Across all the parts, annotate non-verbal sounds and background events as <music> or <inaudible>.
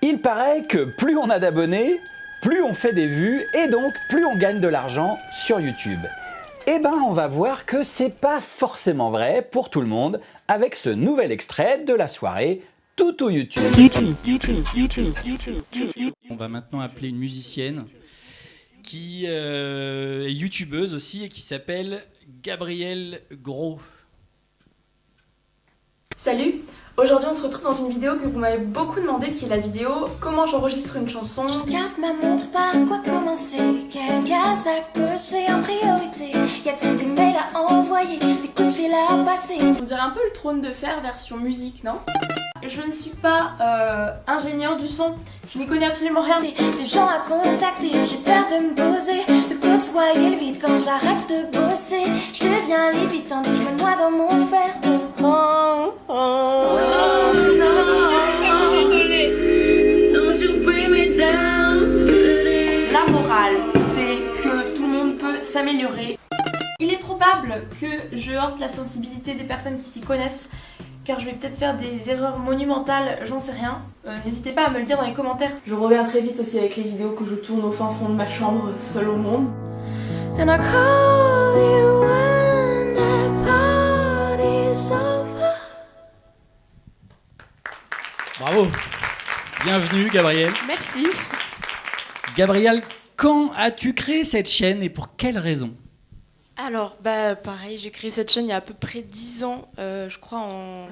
Il paraît que plus on a d'abonnés, plus on fait des vues et donc plus on gagne de l'argent sur YouTube. Eh ben on va voir que c'est pas forcément vrai pour tout le monde avec ce nouvel extrait de la soirée Toutou YouTube. On va maintenant appeler une musicienne qui euh, est youtubeuse aussi et qui s'appelle Gabrielle Gros. Salut Aujourd'hui on se retrouve dans une vidéo que vous m'avez beaucoup demandé qui est la vidéo comment j'enregistre une chanson. Regarde ma montre, par quoi commencer. Quelle case à cocher en priorité? Y a-t-il des mails à envoyer? Des coups de fil à passer? On dirait un peu le trône de fer version musique, non? Je ne suis pas euh, ingénieur du son, je n'y connais absolument rien. Des, gens à contacter, j'ai peur de me poser. De côtoyer le vide quand j'arrête de bosser? Je deviens livide tandis que je me noie dans mon verre d'eau Oh, oh. La morale, c'est que tout le monde peut s'améliorer. Il est probable que je heurte la sensibilité des personnes qui s'y connaissent car je vais peut-être faire des erreurs monumentales, j'en sais rien. Euh, N'hésitez pas à me le dire dans les commentaires. Je reviens très vite aussi avec les vidéos que je tourne au fin fond de ma chambre, seule au monde. And I call you Bravo Bienvenue Gabrielle. Merci. Gabrielle, quand as-tu créé cette chaîne et pour quelle raison? Alors, bah pareil, j'ai créé cette chaîne il y a à peu près 10 ans, euh, je crois en,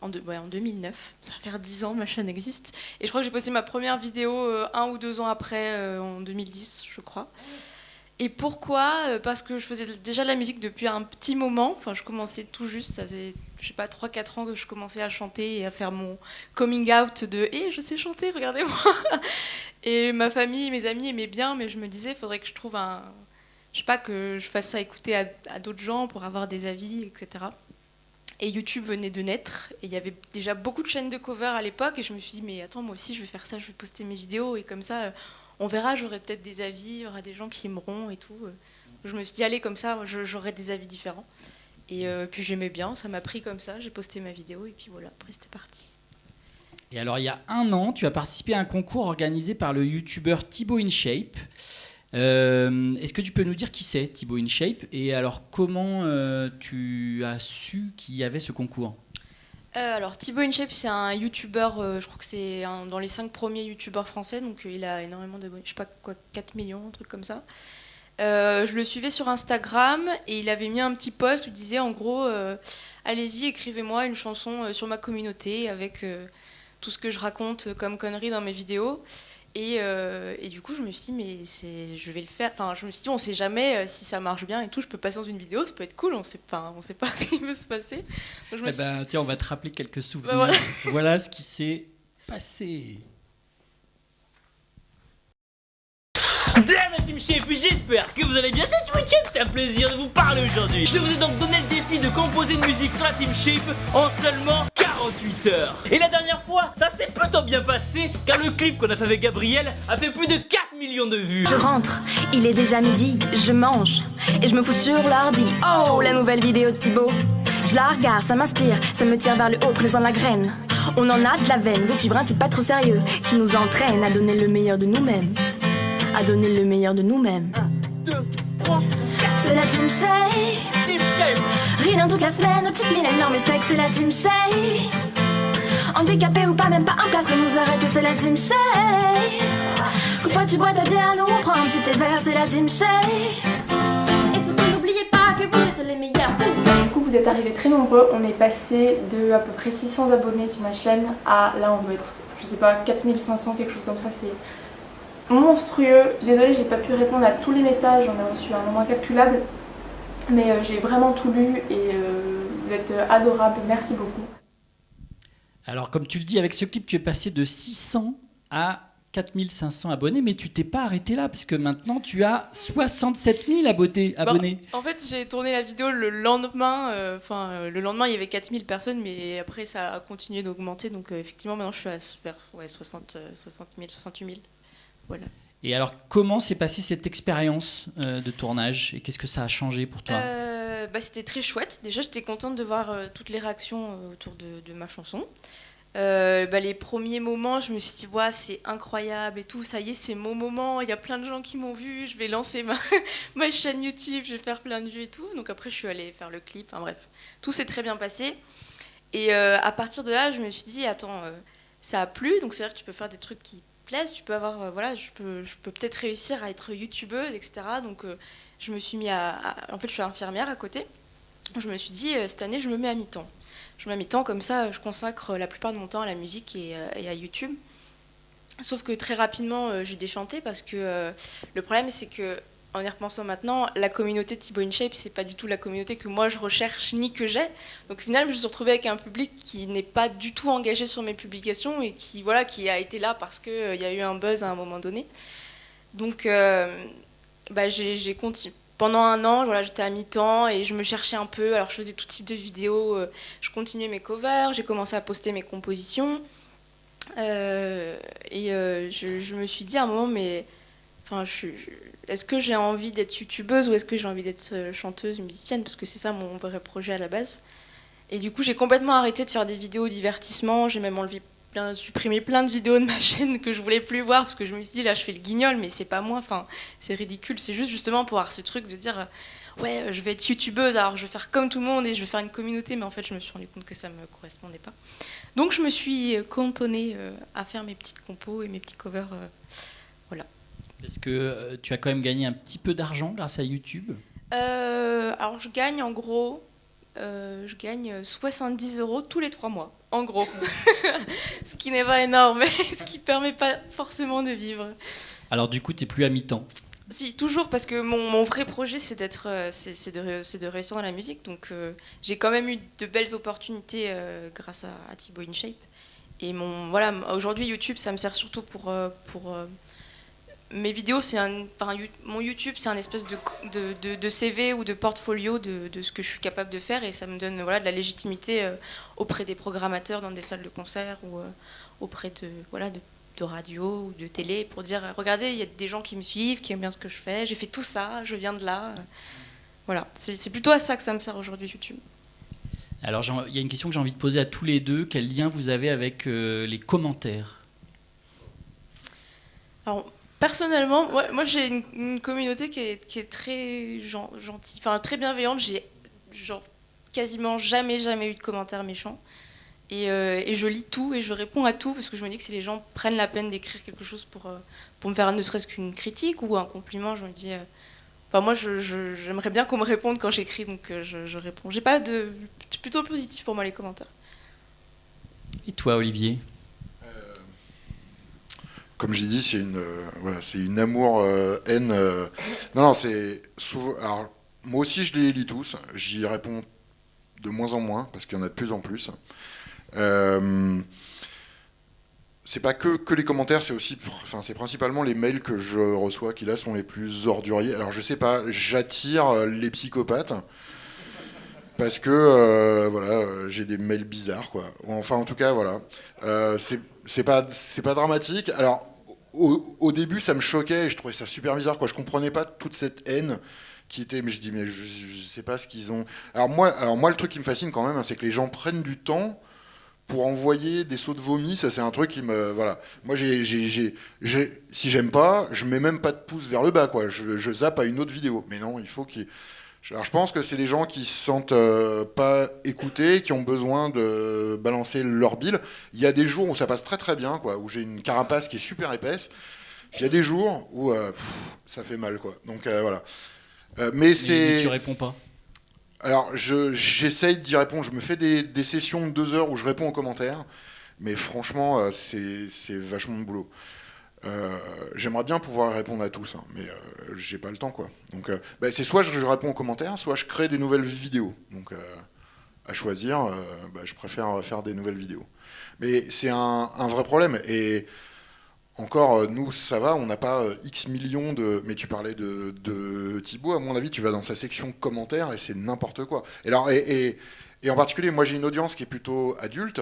en, deux- ouais, en 2009. Ça va faire 10 ans, ma chaîne existe. Et je crois que j'ai posté ma première vidéo euh, un ou deux ans après, euh, en 2010, je crois. Et pourquoi? Euh, Parce que je faisais déjà de la musique depuis un petit moment. Enfin, je commençais tout juste, ça faisait, je sais pas, 3-4 ans que je commençais à chanter et à faire mon coming out de « Hé, je sais chanter, regardez-moi <laughs> !» Et ma famille, mes amis aimaient bien, mais je me disais, il faudrait que je trouve un, je sais pas, que je fasse ça écouter à, à d'autres gens pour avoir des avis, etc. Et YouTube venait de naître, et il y avait déjà beaucoup de chaînes de cover à l'époque, et je me suis dit, mais attends, moi aussi je vais faire ça, je vais poster mes vidéos, et comme ça, on verra, j'aurai peut-être des avis, il y aura des gens qui aimeront et tout. Je me suis dit, allez, comme ça, j'aurai des avis différents. Et euh, puis j'aimais bien, ça m'a pris comme ça, j'ai posté ma vidéo, et puis voilà, après c'était parti. Et alors il y a un an, tu as participé à un concours organisé par le youtubeur Thibaut InShape. Euh, Est-ce que tu peux nous dire qui c'est Thibaut InShape? Et alors comment euh, tu as su qu'il y avait ce concours? Euh, alors Thibaut InShape c'est un youtubeur, euh, je crois que c'est dans les 5 premiers youtubeurs français, donc euh, il a énormément d'abonnés, je sais pas quoi, 4 millions, un truc comme ça. Je le suivais sur Instagram et il avait mis un petit post où il disait en gros allez-y écrivez-moi une chanson sur ma communauté avec tout ce que je raconte comme conneries dans mes vidéos. Et, euh, et du coup, je me suis dit, mais c'est, je vais le faire. Enfin, je me suis dit, on sait jamais euh, si ça marche bien et tout. Je peux passer dans une vidéo, ça peut être cool. On sait pas, on sait pas <laughs> ce qui peut se passer. Donc, je me Eh suis ben, Tiens, on va te rappeler quelques souvenirs. Bah, voilà. <laughs> voilà ce qui s'est passé. Damn la Team Shape, j'espère que vous allez bien, c'est Team Shape, c'est un plaisir de vous parler aujourd'hui. Je vous ai donc donné le défi de composer une musique sur la Team Shape en seulement 48 heures. Et la dernière fois, ça s'est plutôt bien passé car le clip qu'on a fait avec Gabriel a fait plus de 4 millions de vues. Je rentre, il est déjà midi, je mange et je me fous sur l'ordi. Oh, la nouvelle vidéo de Thibaut. Je la regarde, ça m'inspire, ça me tire vers le haut, présent la graine. On en a de la veine de suivre un type pas trop sérieux qui nous entraîne à donner le meilleur de nous-mêmes. À donner le meilleur de nous-mêmes. C'est la team Shay. Team Shape Rien toute la semaine, au cheat meal énorme et sec, c'est la team Shay. Handicapé ou pas, même pas un plâtre nous arrête, c'est la team Shay. Quand toi tu bois ta bière, nous on prend un petit thé vert, c'est la team Shay. Et surtout n'oubliez pas que vous êtes les meilleurs. Du coup vous êtes arrivés très nombreux, on est passé de à peu près 600 abonnés sur ma chaîne à là on doit être, je sais pas, 4500, quelque chose comme ça, c'est monstrueux. Je suis désolée j'ai pas pu répondre à tous les messages, j'en ai reçu un nombre incalculable. Mais euh, j'ai vraiment tout lu et euh, vous êtes euh, adorables, merci beaucoup. Alors comme tu le dis, avec ce clip, tu es passé de 600 à 4500 abonnés, mais tu t'es pas arrêté là, parce que maintenant tu as 67 000 abonnés. abonnés. En fait, j'ai tourné la vidéo le lendemain. euh, Enfin, euh, le lendemain, il y avait 4000 personnes, mais après, ça a continué d'augmenter. Donc, euh, effectivement, maintenant, je suis à vers ouais, 60, euh, 60 000, 68 000. Voilà. Et alors, comment s'est passée cette expérience euh, de tournage et qu'est-ce que ça a changé pour toi? Euh, bah, C'était très chouette. Déjà, j'étais contente de voir euh, toutes les réactions euh, autour de, de ma chanson. Euh, bah, les premiers moments, je me suis dit, ouais, c'est incroyable et tout, ça y est, c'est mon moment, il y a plein de gens qui m'ont vu, je vais lancer ma, <laughs> ma chaîne YouTube, je vais faire plein de vues et tout. Donc après, je suis allée faire le clip, enfin bref, tout s'est très bien passé. Et euh, à partir de là, je me suis dit, attends, euh, ça a plu, donc c'est-à-dire que tu peux faire des trucs qui plaisent, tu peux avoir, euh, voilà, je peux, je peux peut-être réussir à être youtubeuse, etc. Donc euh, je me suis mis à, En fait, je suis infirmière à côté. Je me suis dit, euh, cette année, je me mets à mi-temps. Je me mets à mi-temps, comme ça, je consacre la plupart de mon temps à la musique et, à YouTube. Sauf que très rapidement, j'ai déchanté parce que le problème, c'est que en y repensant maintenant, la communauté de Thibaut InShape, c'est pas du tout la communauté que moi je recherche ni que j'ai. Donc au final, je me suis retrouvée avec un public qui n'est pas du tout engagé sur mes publications et qui voilà, qui a été là parce que euh, y a eu un buzz à un moment donné. Donc euh, bah, j'ai continué. Pendant un an, voilà, j'étais à mi-temps et je me cherchais un peu. Alors je faisais tout type de vidéos. euh, Je continuais mes covers, j'ai commencé à poster mes compositions. Euh, et je me suis dit à un moment, mais enfin, est-ce que j'ai envie d'être youtubeuse ou est-ce que j'ai envie d'être euh, chanteuse, musicienne? Parce que c'est ça mon vrai projet à la base. Et du coup, j'ai complètement arrêté de faire des vidéos divertissement. J'ai même enlevé supprimé plein de vidéos de ma <laughs> chaîne que je voulais plus voir parce que je me suis dit là, je fais le guignol, mais c'est pas moi. Enfin, c'est ridicule. C'est juste justement pour avoir ce truc de dire euh, ouais, euh, je vais être youtubeuse, alors je vais faire comme tout le monde et je vais faire une communauté. Mais en fait, je me suis rendu compte que ça me correspondait pas. Donc, je me suis cantonnée à faire mes petites compos et mes petits covers. Est-ce que euh, tu as quand même gagné un petit peu d'argent grâce à YouTube? Euh, alors je gagne en gros, euh, je gagne 70 euros tous les trois mois, en gros. <laughs> ce qui n'est pas énorme, mais <laughs> ce qui permet pas forcément de vivre. Alors du coup, tu n'es plus à mi-temps? Si, toujours, parce que mon, mon vrai projet, c'est d'être, c'est de, de réussir dans la musique. Donc euh, j'ai quand même eu de belles opportunités euh, grâce à, à Thibaut InShape. Et mon, voilà, aujourd'hui, YouTube, ça me sert surtout pour, pour mes vidéos. C'est un, enfin, mon YouTube, c'est un espèce de, de, de- de CV ou de portfolio de, de ce que je suis capable de faire. Et ça me donne voilà, de la légitimité euh, auprès des programmateurs dans des salles de concert ou euh, auprès de, voilà, de, de radio ou de télé pour dire euh, regardez, il y a des gens qui me suivent, qui aiment bien ce que je fais, j'ai fait tout ça, je viens de là. Voilà, c'est plutôt à ça que ça me sert aujourd'hui YouTube. Alors il y a une question que j'ai envie de poser à tous les deux. Quel lien vous avez avec euh, les commentaires? Alors, personnellement, moi, j'ai une, communauté qui est, très gen- gentille, enfin très bienveillante. J'ai quasiment jamais, jamais eu de commentaires méchants. Et, euh, et je lis tout et je réponds à tout parce que je me dis que si les gens prennent la peine d'écrire quelque chose pour, euh, pour me faire ne serait-ce qu'une critique ou un compliment, je me dis. euh, Enfin, moi, j'aimerais bien qu'on me réponde quand j'écris, donc je, je réponds. J'ai pas de. C'est plutôt positif pour moi les commentaires. Et toi, Olivier? Comme j'ai dit, c'est une, euh, voilà, c'est une amour-haine. non, non, c'est souvent. Alors, moi aussi, je les lis tous. J'y réponds de moins en moins parce qu'il y en a de plus en plus. Euh, c'est pas que, que les commentaires, c'est aussi, enfin, c'est principalement les mails que je reçois qui là sont les plus orduriers. Alors, je sais pas, j'attire euh, les psychopathes parce que euh, voilà, euh, j'ai des mails bizarres, quoi. Enfin, en tout cas, voilà. Euh, c'est pas dramatique. Alors au, début ça me choquait et je trouvais ça super bizarre quoi. Je comprenais pas toute cette haine qui était mais je dis mais je, je sais pas ce qu'ils ont. Alors moi alors moi le truc qui me fascine quand même hein, c'est que les gens prennent du temps pour envoyer des sauts de vomi, ça c'est un truc qui me voilà. Moi j'ai- si j'aime pas, je mets même pas de pouce vers le bas quoi. Je, je zappe à une autre vidéo. Mais non, il faut qu'il alors je pense que c'est des gens qui se sentent euh, pas écoutés, qui ont besoin de balancer leur bile. Il y a des jours où ça passe très très bien, quoi, où j'ai une carapace qui est super épaisse. Puis il y a des jours où euh, pff, ça fait mal, quoi. Donc euh, voilà. Mais c'est. Tu réponds pas. Alors je- j'essaye d'y répondre. Je me fais des, des sessions de deux heures où je réponds aux commentaires. Mais franchement, c'est c'est vachement de boulot. Euh, J'aimerais bien pouvoir répondre à tous, hein, mais euh, j'ai pas le temps, quoi. Donc, euh, bah, c'est soit je, réponds aux commentaires, soit je crée des nouvelles vidéos. Donc, euh, à choisir, bah, je préfère faire des nouvelles vidéos. Mais c'est un, vrai problème. Et encore, nous, ça va, on n'a pas X millions de. Mais tu parlais de, de Thibaut, à mon avis, tu vas dans sa section commentaires et c'est n'importe quoi. Et, alors, et, en particulier, moi, j'ai une audience qui est plutôt adulte,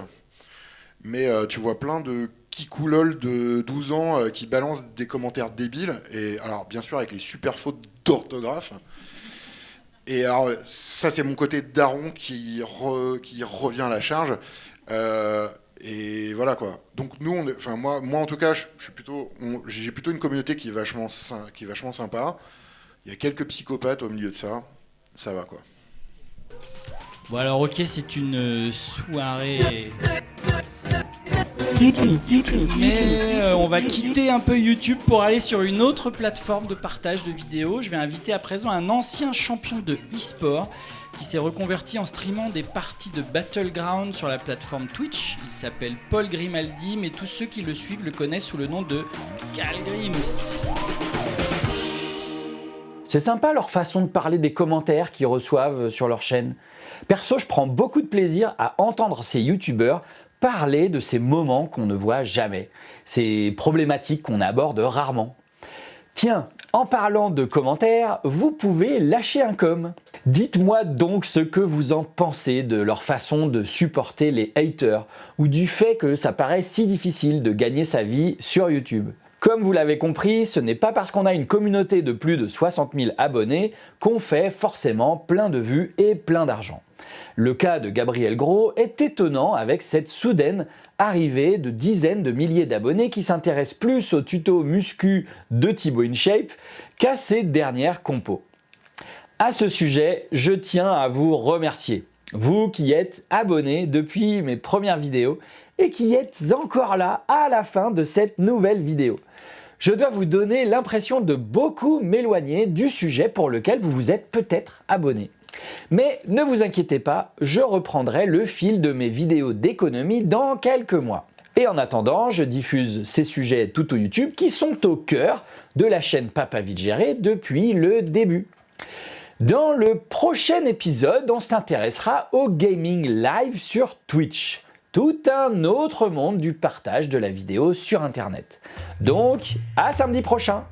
mais tu vois plein de kikoulol de 12 ans euh, qui balancent des commentaires débiles. Et alors, bien sûr, avec les super fautes d'orthographe. Et alors, ça, c'est mon côté daron qui, re- qui revient à la charge. Euh, Et voilà quoi. Donc nous, on enfin moi, moi en tout cas, je, je suis plutôt, j'ai plutôt une communauté qui est vachement, qui est vachement sympa. Il y a quelques psychopathes au milieu de ça. Ça va quoi. Bon alors ok, c'est une Mais euh, on va quitter un peu YouTube pour aller sur une autre plateforme de partage de vidéos. Je vais inviter à présent un ancien champion de e-sport qui s'est reconverti en streamant des parties de Battleground sur la plateforme Twitch. Il s'appelle Paul Grimaldi, mais tous ceux qui le suivent le connaissent sous le nom de Calgrimus. C'est sympa leur façon de parler des commentaires qu'ils reçoivent sur leur chaîne. Perso, je prends beaucoup de plaisir à entendre ces youtubeurs parler de ces moments qu'on ne voit jamais, ces problématiques qu'on aborde rarement. Tiens, en parlant de commentaires, vous pouvez lâcher un com. Dites-moi donc ce que vous en pensez de leur façon de supporter les haters ou du fait que ça paraît si difficile de gagner sa vie sur YouTube. Comme vous l'avez compris, ce n'est pas parce qu'on a une communauté de plus de 60 000 abonnés qu'on fait forcément plein de vues et plein d'argent. Le cas de Gabriel Gros est étonnant avec cette soudaine arrivée de dizaines de milliers d'abonnés qui s'intéressent plus aux tutos muscu de Thibaut InShape qu'à ses dernières compos. À ce sujet, je tiens à vous remercier. Vous qui êtes abonnés depuis mes premières vidéos et qui êtes encore là à la fin de cette nouvelle vidéo. Je dois vous donner l'impression de beaucoup m'éloigner du sujet pour lequel vous vous êtes peut-être abonné. Mais ne vous inquiétez pas, je reprendrai le fil de mes vidéos d'économie dans quelques mois. Et en attendant, je diffuse ces sujets tout au YouTube qui sont au cœur de la chaîne Papa Vite Géré depuis le début. Dans le prochain épisode, on s'intéressera au gaming live sur Twitch. Tout un autre monde du partage de la vidéo sur Internet. Donc, à samedi prochain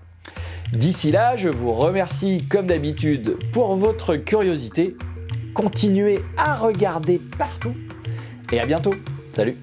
D'ici là, je vous remercie comme d'habitude pour votre curiosité. Continuez à regarder partout et à bientôt. Salut